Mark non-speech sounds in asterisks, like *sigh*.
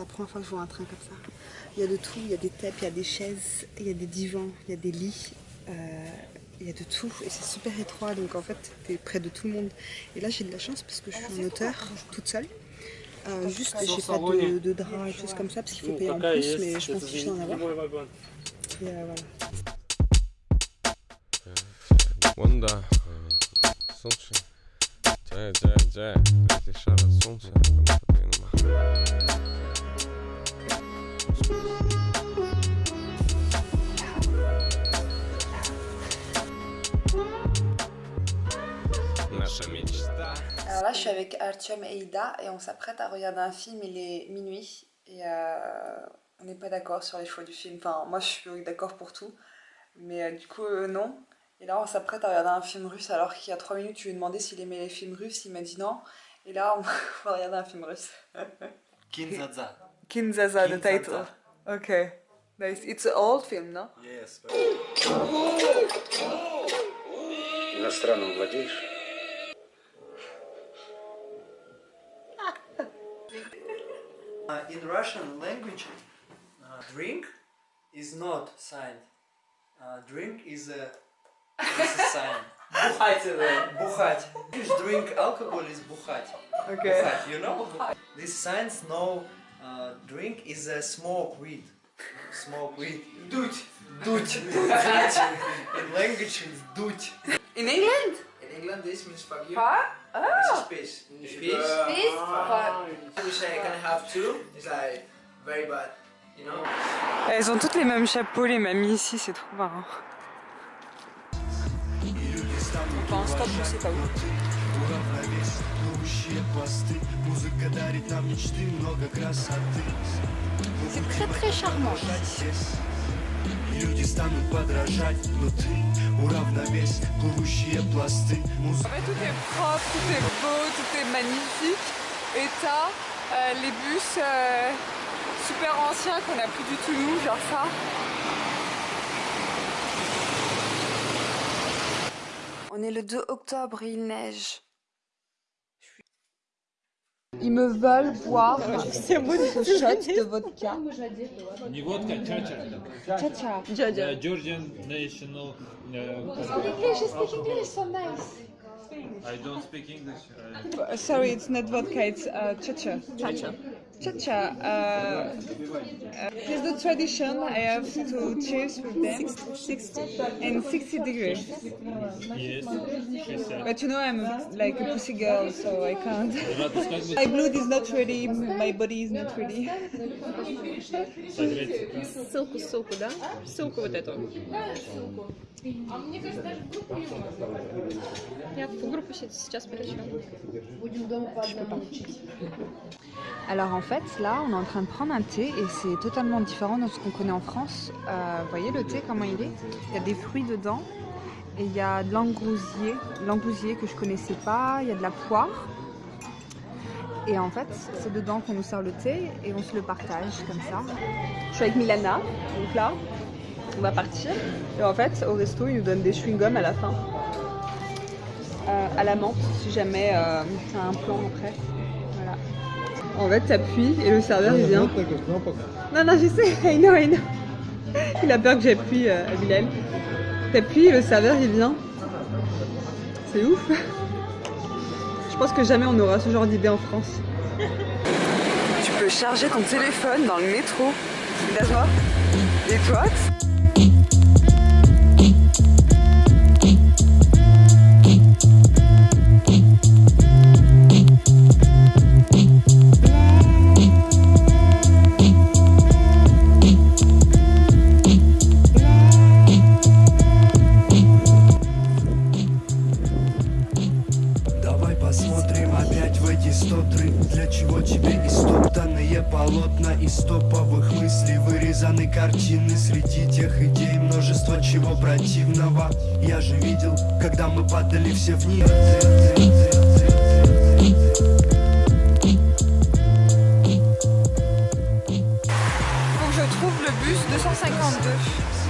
c'est la première fois que je vois un train comme ça. Il y a de tout, il y a des tables, il y a des chaises, il y a des divans, il y a des lits. euh, il y a de tout et c'est super étroit donc en fait t'es près de tout le monde. Et là j'ai de la chance parce que je suis en hauteur toute seule. Euh, juste j'ai pas de, de drap et choses comme ça parce qu'il faut payer en plus mais je pense que je vais en avoir. Et euh, voilà. Wanda, солнце, джай, джай, джай, эти шары солнца, Alors là je suis avec Artyom et Ida et on s'apprête à regarder un film, il est minuit et euh, on n'est pas d'accord sur les choix du film. Enfin moi je suis d'accord pour tout mais euh, du coup euh, non. Et là on s'apprête à regarder un film russe alors qu'il y a 3 minutes tu lui ai demandé s'il aimait les films russes, il m'a dit non. Et là on va *laughs* regarder un film russe. Kinzaza. Kinzaza, the Kinzaza. title. Okay. Nice. It's an old film, no? Yes. Иностранным владеешь? Uh, in Russian language, uh, drink is not sign. Uh, drink is a, is a sign. *laughs* Бухать это. Бухать. If you drink alcohol is бухать. Okay. Бухать, you know? These signs know uh, drink is a smoke weed. Smoke weed. Дуть. Дуть. *laughs* In *laughs* language it's дуть. In England? This means fuck you. Huh? This is fish. Fish. Fish? We say I can have two? It's like very bad. You know? Elles ont toutes les mêmes chapeaux, les mamies ici, c'est trop marrant. Enfin, stop, je sais pas où. C'est très très charmant. Люди станут подражать, но ты уравновесь плывущие пласты. Музыка En fait, tout est propre, tout est beau, tout est magnifique. Et t'as euh, les bus euh, super anciens qu'on a plus du tout nous, genre ça. On est le 2 octobre et il neige. Ils me veulent boire ce shot de vodka. Не водка, чача. Cha-cha. Uh, Georgian national. Uh, English, speak English, so nice. I don't speak English. Uh, Sorry, it's not vodka, it's uh, cha-cha. Cha-cha. Cha-cha. Uh, uh, it's the tradition. I have to cheers with them. 60 and 60 degrees. yes, she said. But you know, I'm like a pussy girl, so I can't. Рада сказать, My blood is not ready, my body is not ready. согреть. Ссылку, ссылку, да? Ссылку вот эту. Я в группу сейчас перейду. Alors en fait, là, on est en train de prendre un thé et c'est totalement différent de ce qu'on connaît en France. Euh, vous voyez le thé, comment il est? Il y a des fruits dedans et il y a de l'angousier, l'angousier que je connaissais pas, il y a de la poire. Et en fait, c'est dedans qu'on nous sert le thé et on se le partage comme ça. Je suis avec Milana, donc là, on va partir. Et en fait, au resto, ils nous donnent des chewing-gums à la fin. Euh, à la menthe, si jamais euh, t'as un plan après en fait, t'appuies et le serveur il vient. Non, non, je sais, *laughs* I know, I know. Il a peur que j'appuie euh. T'appuies et le serveur il vient. C'est ouf. Je pense que jamais on aura ce genre d'idée en France. Tu peux charger ton téléphone dans le métro. That's what? It what? Посмотрим опять в эти стотры Для чего тебе истоптанные полотна? Из топовых мыслей вырезаны картины Среди тех идей множество чего противного. Я же видел, когда мы падали все вниз que je trouve le bus 252.